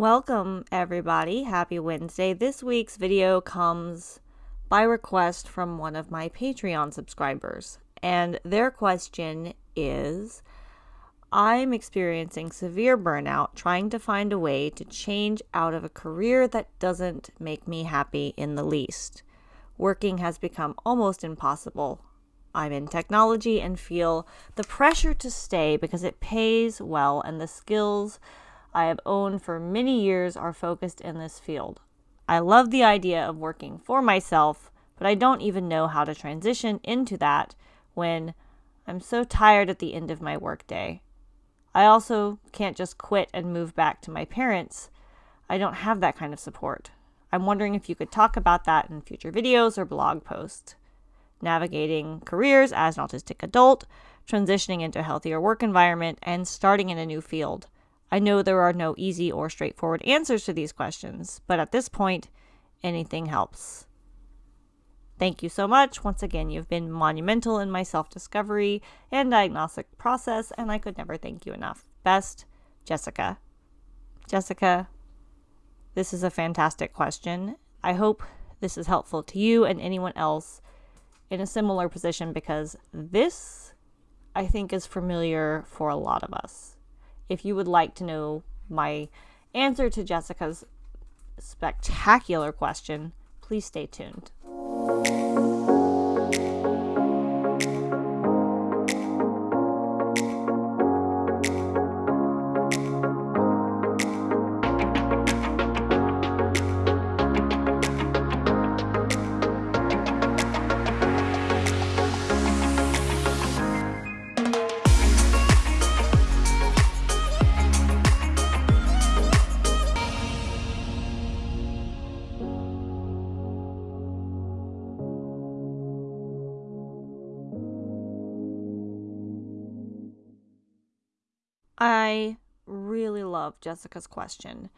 Welcome, everybody. Happy Wednesday. This week's video comes by request from one of my Patreon subscribers. And their question is I'm experiencing severe burnout trying to find a way to change out of a career that doesn't make me happy in the least. Working has become almost impossible. I'm in technology and feel the pressure to stay because it pays well and the skills I have owned for many years are focused in this field. I love the idea of working for myself, but I don't even know how to transition into that when I'm so tired at the end of my workday. I also can't just quit and move back to my parents. I don't have that kind of support. I'm wondering if you could talk about that in future videos or blog posts. Navigating careers as an autistic adult, transitioning into a healthier work environment, and starting in a new field. I know there are no easy or straightforward answers to these questions, but at this point, anything helps. Thank you so much. Once again, you've been monumental in my self discovery and diagnostic process, and I could never thank you enough. Best, Jessica. Jessica, this is a fantastic question. I hope this is helpful to you and anyone else in a similar position because this, I think, is familiar for a lot of us if you would like to know my answer to Jessica's spectacular question, please stay tuned. I really love Jessica's question.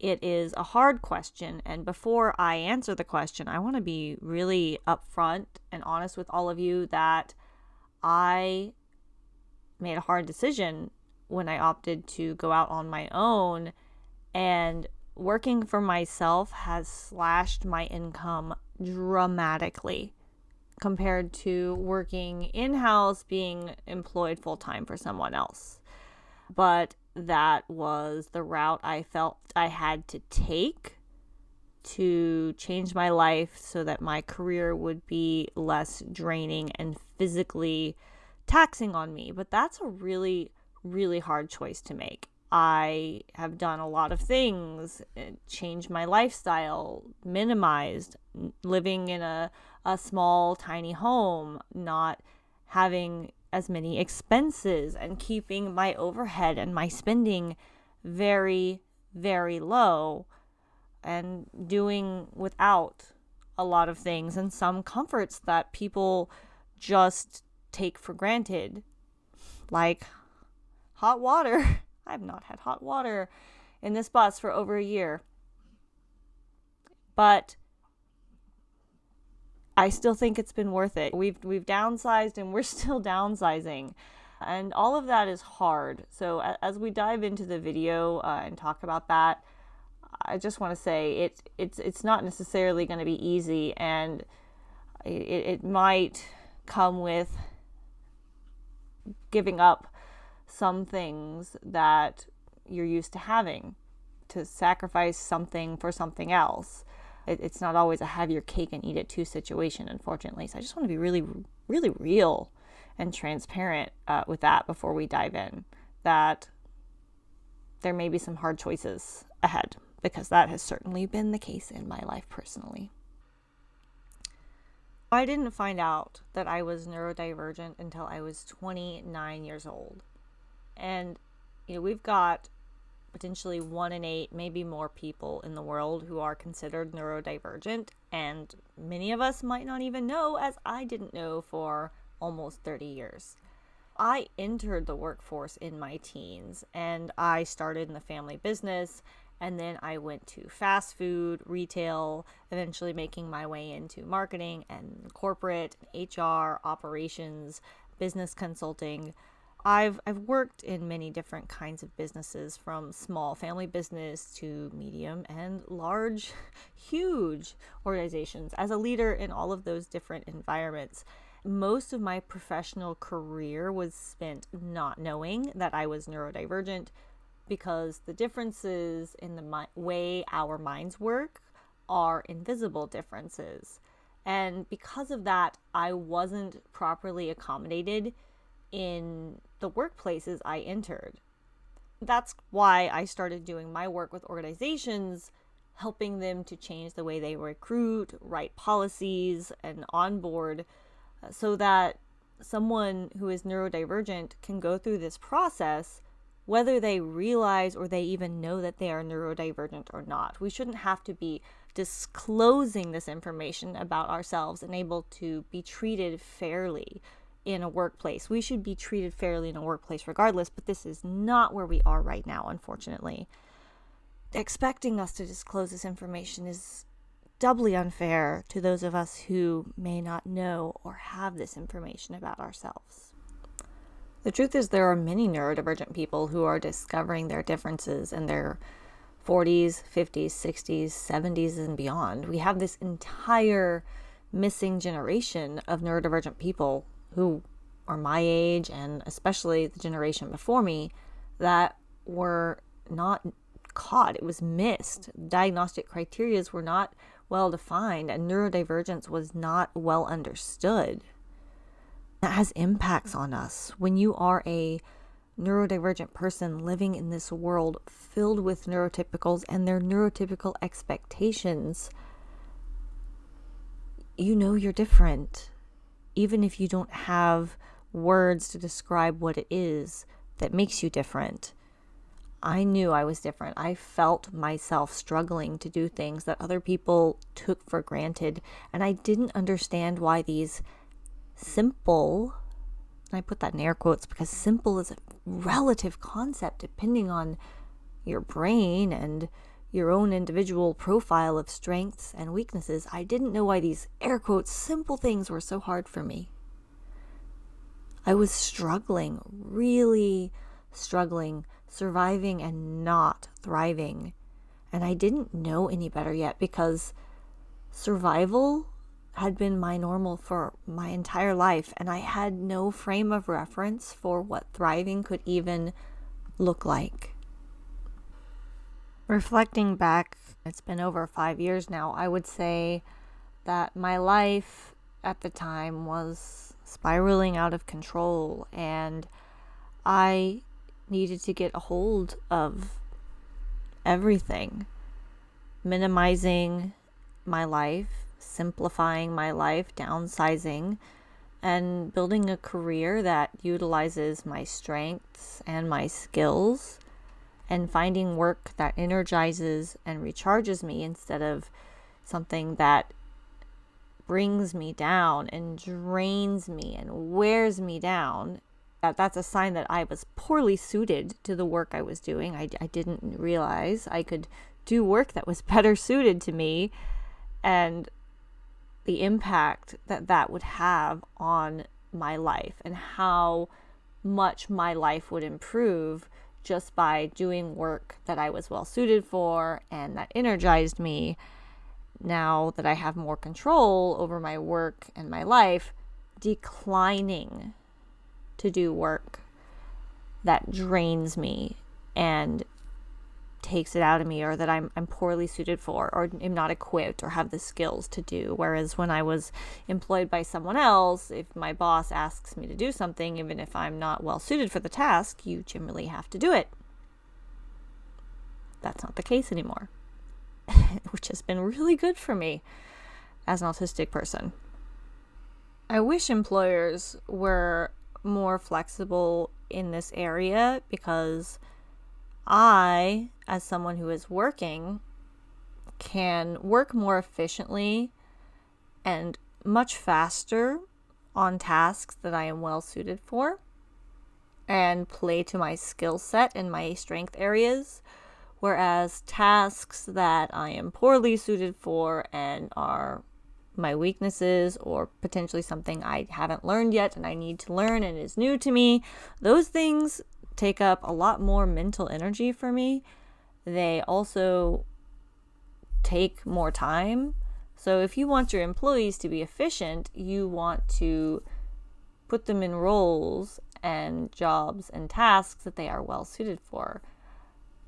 It is a hard question, and before I answer the question, I want to be really upfront and honest with all of you that I made a hard decision when I opted to go out on my own, and working for myself has slashed my income dramatically compared to working in house, being employed full time for someone else but that was the route I felt I had to take to change my life so that my career would be less draining and physically taxing on me. But that's a really, really hard choice to make. I have done a lot of things, eh, changed my lifestyle, minimized living in a, a small, tiny home, not having as many expenses and keeping my overhead and my spending very, very low and doing without a lot of things and some comforts that people just take for granted, like hot water. I've not had hot water in this bus for over a year. But I still think it's been worth it. We've we've downsized and we're still downsizing. And all of that is hard. So as we dive into the video uh, and talk about that, I just want to say it it's it's not necessarily going to be easy and it, it might come with giving up some things that you're used to having to sacrifice something for something else it, it's not always a have your cake and eat it too situation, unfortunately. So I just want to be really, really real and transparent uh, with that before we dive in. That there may be some hard choices ahead because that has certainly been the case in my life personally. I didn't find out that I was neurodivergent until I was 29 years old. And, you know, we've got potentially one in eight, maybe more people in the world who are considered neurodivergent. And many of us might not even know, as I didn't know for almost 30 years. I entered the workforce in my teens and I started in the family business. And then I went to fast food, retail, eventually making my way into marketing and corporate, HR, operations, business consulting I've I've worked in many different kinds of businesses from small family business to medium and large huge organizations as a leader in all of those different environments. Most of my professional career was spent not knowing that I was neurodivergent because the differences in the mi- way our minds work are invisible differences. And because of that, I wasn't properly accommodated in the workplaces I entered. That's why I started doing my work with organizations, helping them to change the way they recruit, write policies, and onboard uh, so that someone who is neurodivergent can go through this process whether they realize or they even know that they are neurodivergent or not. We shouldn't have to be disclosing this information about ourselves and able to be treated fairly in a workplace. We should be treated fairly in a workplace regardless, but this is not where we are right now, unfortunately. Expecting us to disclose this information is doubly unfair to those of us who may not know or have this information about ourselves. The truth is, there are many neurodivergent people who are discovering their differences in their 40s, 50s, 60s, 70s, and beyond. We have this entire missing generation of neurodivergent people who are my age and especially the generation before me that were not caught. It was missed. Diagnostic criteria were not well defined, and neurodivergence was not well understood that has impacts on us. When you are a neurodivergent person living in this world filled with neurotypicals and their neurotypical expectations, you know you're different. Even if you don't have words to describe what it is that makes you different. I knew I was different. I felt myself struggling to do things that other people took for granted, and I didn't understand why these simple, I put that in air quotes because simple is a relative concept depending on your brain and your own individual profile of strengths and weaknesses. I didn't know why these air quotes simple things were so hard for me. I was struggling, really struggling, surviving and not thriving. And I didn't know any better yet because survival had been my normal for my entire life, and I had no frame of reference for what thriving could even look like. Reflecting back, it's been over five years now, I would say that my life at the time was spiraling out of control, and I needed to get a hold of everything, minimizing my life simplifying my life, downsizing, and building a career that utilizes my strengths and my skills, and finding work that energizes and recharges me instead of something that brings me down and drains me and wears me down that that's a sign that I was poorly suited to the work I was doing. I, I didn't realize I could do work that was better suited to me. And the impact that that would have on my life and how much my life would improve just by doing work that I was well suited for and that energized me. Now that I have more control over my work and my life, declining to do work that drains me and takes it out of me or that I'm, I'm poorly suited for or am not equipped or have the skills to do. Whereas when I was employed by someone else, if my boss asks me to do something, even if I'm not well suited for the task, you generally have to do it. That's not the case anymore, which has been really good for me as an autistic person. I wish employers were more flexible in this area because I, as someone who is working, can work more efficiently and much faster on tasks that I am well suited for and play to my skill set and my strength areas. Whereas tasks that I am poorly suited for and are my weaknesses or potentially something I haven't learned yet and I need to learn and is new to me. Those things take up a lot more mental energy for me. They also take more time. So if you want your employees to be efficient, you want to put them in roles and jobs and tasks that they are well suited for.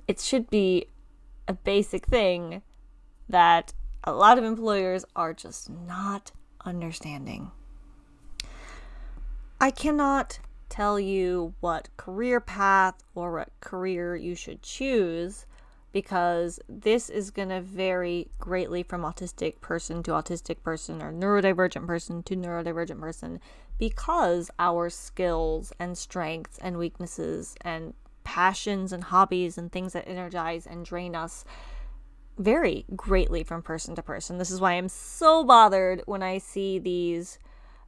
It should be a basic thing that a lot of employers are just not understanding. I cannot tell you what career path or what career you should choose because this is going to vary greatly from autistic person to autistic person or neurodivergent person to neurodivergent person because our skills and strengths and weaknesses and passions and hobbies and things that energize and drain us vary greatly from person to person. This is why I'm so bothered when I see these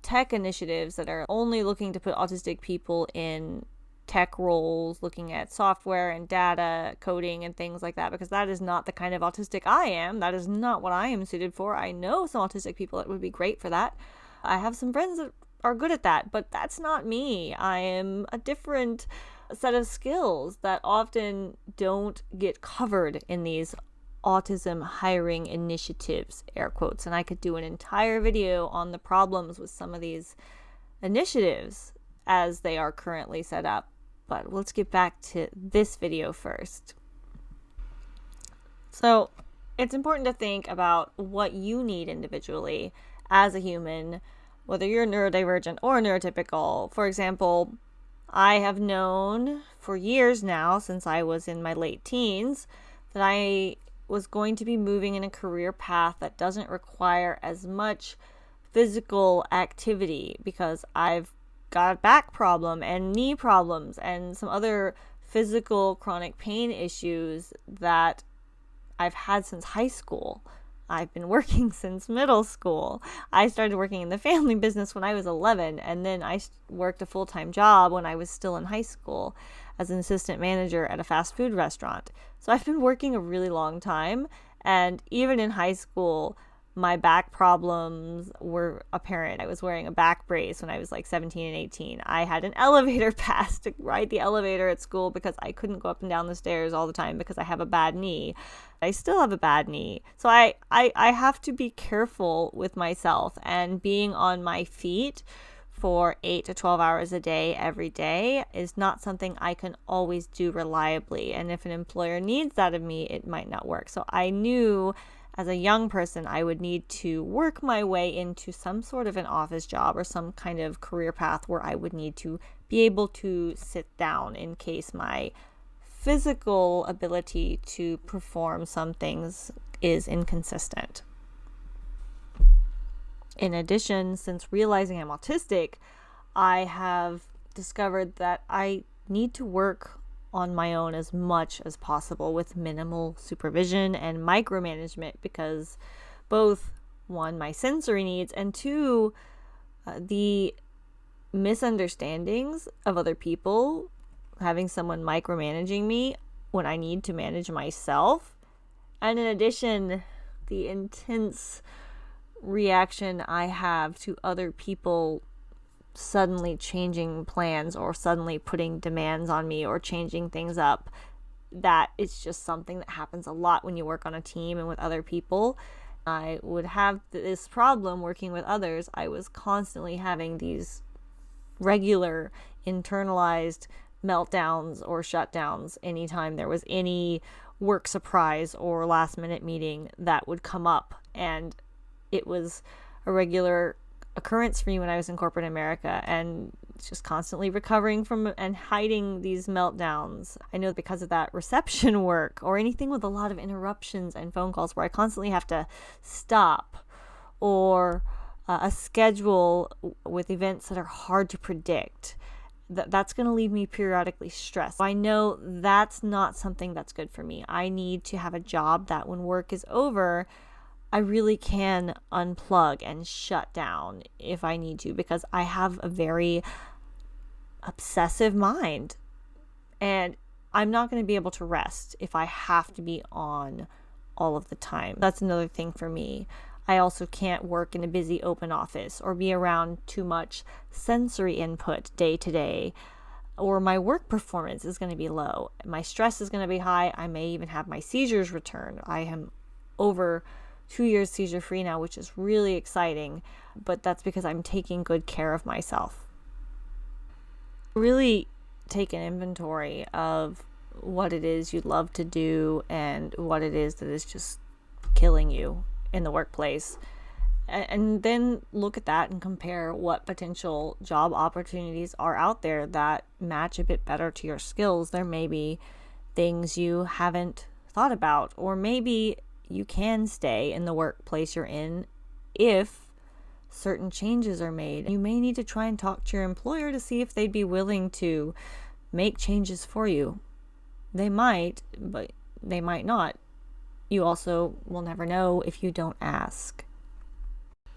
tech initiatives that are only looking to put autistic people in tech roles, looking at software and data coding and things like that, because that is not the kind of autistic I am. That is not what I am suited for. I know some autistic people that would be great for that. I have some friends that are good at that, but that's not me. I am a different set of skills that often don't get covered in these autism hiring initiatives, air quotes. And I could do an entire video on the problems with some of these initiatives as they are currently set up. But let's get back to this video first. So, it's important to think about what you need individually as a human, whether you're neurodivergent or neurotypical. For example, I have known for years now, since I was in my late teens, that I was going to be moving in a career path that doesn't require as much physical activity because I've got a back problem and knee problems and some other physical chronic pain issues that I've had since high school. I've been working since middle school. I started working in the family business when I was 11, and then I worked a full time job when I was still in high school as an assistant manager at a fast food restaurant. So I've been working a really long time. And even in high school, my back problems were apparent. I was wearing a back brace when I was like 17 and 18. I had an elevator pass to ride the elevator at school because I couldn't go up and down the stairs all the time because I have a bad knee. I still have a bad knee. So I, I, I have to be careful with myself and being on my feet for 8 to 12 hours a day every day is not something I can always do reliably. And if an employer needs that of me, it might not work. So I knew as a young person, I would need to work my way into some sort of an office job or some kind of career path where I would need to be able to sit down in case my physical ability to perform some things is inconsistent. In addition, since realizing I'm autistic, I have discovered that I need to work on my own as much as possible with minimal supervision and micromanagement because both one my sensory needs and two uh, the misunderstandings of other people having someone micromanaging me when I need to manage myself. And in addition the intense reaction I have to other people suddenly changing plans or suddenly putting demands on me or changing things up that it's just something that happens a lot when you work on a team and with other people. I would have this problem working with others. I was constantly having these regular internalized meltdowns or shutdowns anytime there was any work surprise or last minute meeting that would come up. And it was a regular occurrence for me when I was in corporate America and just constantly recovering from and hiding these meltdowns. I know because of that reception work or anything with a lot of interruptions and phone calls where I constantly have to stop or uh, a schedule with events that are hard to predict. That that's going to leave me periodically stressed. I know that's not something that's good for me. I need to have a job that when work is over, I really can unplug and shut down if I need to because I have a very obsessive mind. And I'm not going to be able to rest if I have to be on all of the time. That's another thing for me. I also can't work in a busy open office or be around too much sensory input day to day. Or my work performance is going to be low. My stress is going to be high. I may even have my seizures return. I am over two years seizure free now, which is really exciting, but that's because I'm taking good care of myself. Really take an inventory of what it is you love to do and what it is that is just killing you in the workplace. And then look at that and compare what potential job opportunities are out there that match a bit better to your skills. There may be things you haven't thought about, or maybe you can stay in the workplace you're in if certain changes are made. You may need to try and talk to your employer to see if they'd be willing to make changes for you. They might, but they might not. You also will never know if you don't ask.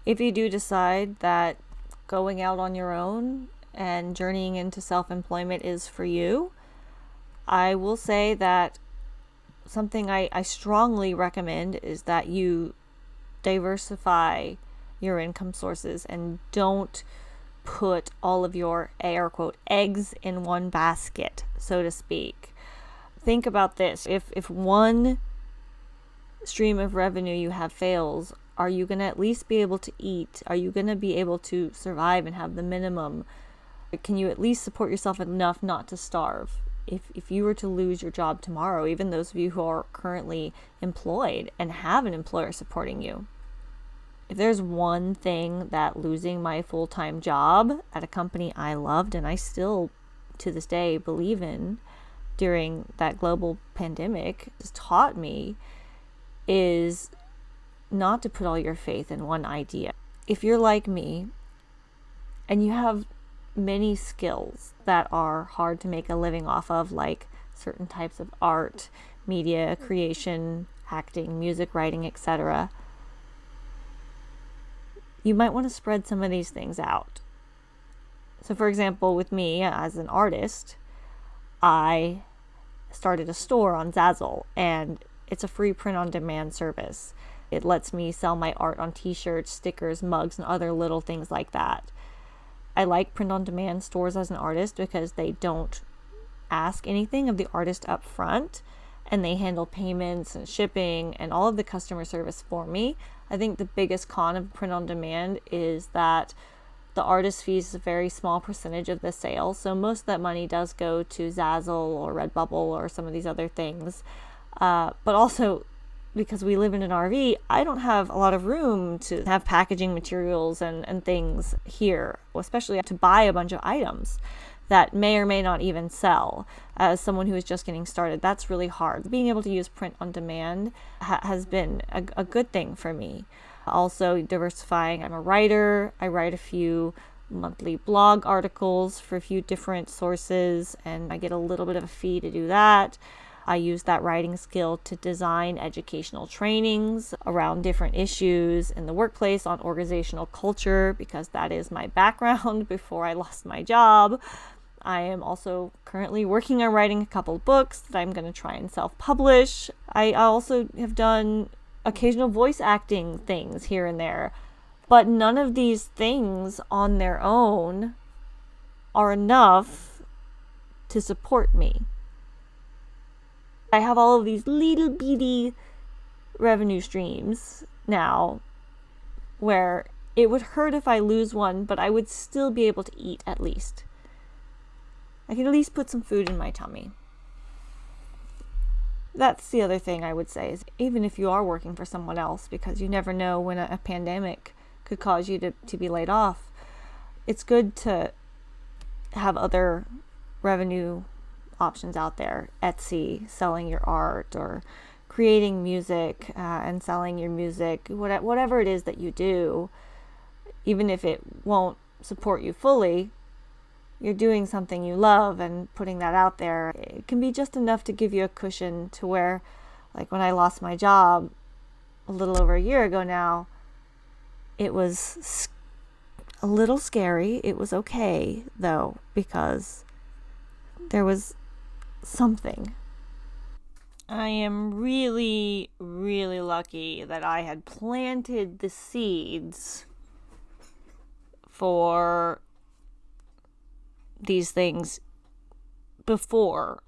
If you do decide that going out on your own and journeying into self employment is for you, I will say that something I, I strongly recommend is that you diversify your income sources and don't put all of your air quote eggs in one basket, so to speak. Think about this. If if one stream of revenue you have fails, are you going to at least be able to eat? Are you going to be able to survive and have the minimum? Can you at least support yourself enough not to starve? If, if you were to lose your job tomorrow, even those of you who are currently employed and have an employer supporting you, if there's one thing that losing my full time job at a company I loved and I still to this day believe in during that global pandemic has taught me is not to put all your faith in one idea. If you're like me and you have many skills that are hard to make a living off of, like certain types of art, media creation, acting, music writing, etc. You might want to spread some of these things out. So, for example, with me as an artist, I started a store on Zazzle, and it's a free print on demand service. It lets me sell my art on t shirts, stickers, mugs, and other little things like that. I like print on demand stores as an artist because they don't ask anything of the artist up front and they handle payments and shipping and all of the customer service for me. I think the biggest con of print on demand is that the artist fees a very small percentage of the sale. So most of that money does go to Zazzle or Redbubble or some of these other things. Uh, but also, because we live in an RV, I don't have a lot of room to have packaging materials and, and things here, especially to buy a bunch of items that may or may not even sell. As someone who is just getting started, that's really hard. Being able to use print on demand ha- has been a, a good thing for me. Also, diversifying. I'm a writer, I write a few monthly blog articles for a few different sources, and I get a little bit of a fee to do that. I use that writing skill to design educational trainings around different issues in the workplace on organizational culture because that is my background before I lost my job. I am also currently working on writing a couple books that I'm going to try and self publish. I also have done occasional voice acting things here and there, but none of these things on their own are enough to support me. I have all of these little bitty revenue streams now where it would hurt if I lose one, but I would still be able to eat at least. I can at least put some food in my tummy. That's the other thing I would say is even if you are working for someone else, because you never know when a, a pandemic could cause you to, to be laid off, it's good to have other revenue options out there Etsy, selling your art, or creating music uh, and selling your music, whatever it is that you do, even if it won't support you fully, you're doing something you love and putting that out there. It can be just enough to give you a cushion to where, like when I lost my job a little over a year ago now, it was a little scary. It was okay though, because there was something. I am really, really lucky that I had planted the seeds for these things before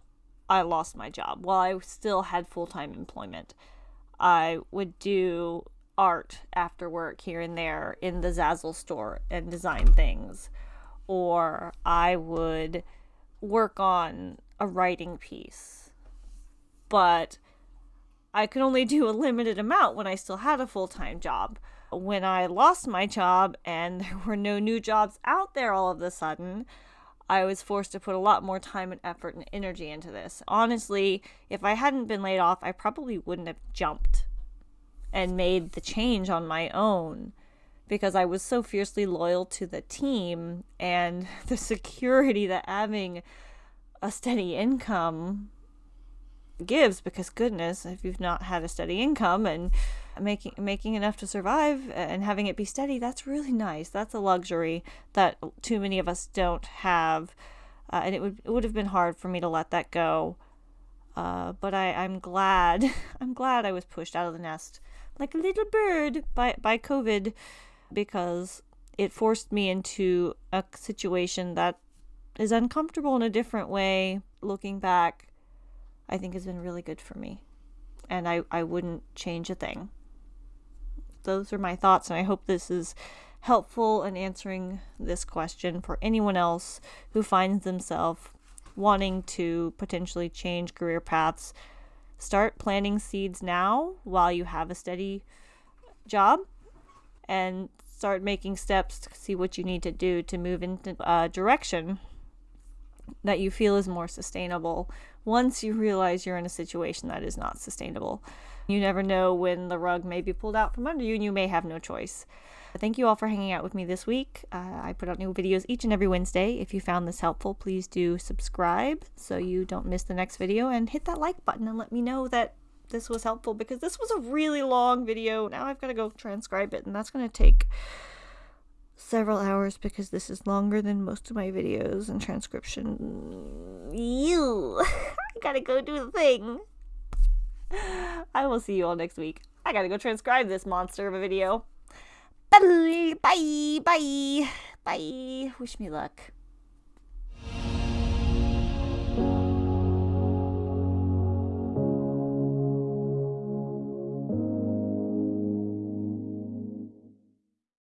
I lost my job. While I still had full time employment, I would do art after work here and there in the Zazzle store and design things. Or I would work on a writing piece. But I could only do a limited amount when I still had a full time job. When I lost my job and there were no new jobs out there all of a sudden, I was forced to put a lot more time and effort and energy into this. Honestly, if I hadn't been laid off, I probably wouldn't have jumped and made the change on my own because I was so fiercely loyal to the team and the security that having a steady income gives because goodness if you've not had a steady income and making making enough to survive and having it be steady that's really nice. That's a luxury that too many of us don't have uh, and it would it would have been hard for me to let that go. Uh, but I I'm glad I'm glad I was pushed out of the nest like a little bird by by COVID because it forced me into a situation that is uncomfortable in a different way looking back I think has been really good for me. And I, I wouldn't change a thing. Those are my thoughts, and I hope this is helpful in answering this question for anyone else who finds themselves wanting to potentially change career paths. Start planting seeds now while you have a steady job and start making steps to see what you need to do to move into a uh, direction that you feel is more sustainable once you realize you're in a situation that is not sustainable. You never know when the rug may be pulled out from under you and you may have no choice. Thank you all for hanging out with me this week. Uh, I put out new videos each and every Wednesday. If you found this helpful, please do subscribe so you don't miss the next video and hit that like button and let me know that this was helpful because this was a really long video. Now I've got to go transcribe it and that's going to take several hours because this is longer than most of my videos and transcription. You, I gotta go do the thing. I will see you all next week. I gotta go transcribe this monster of a video. Bye, bye, bye, bye. Wish me luck.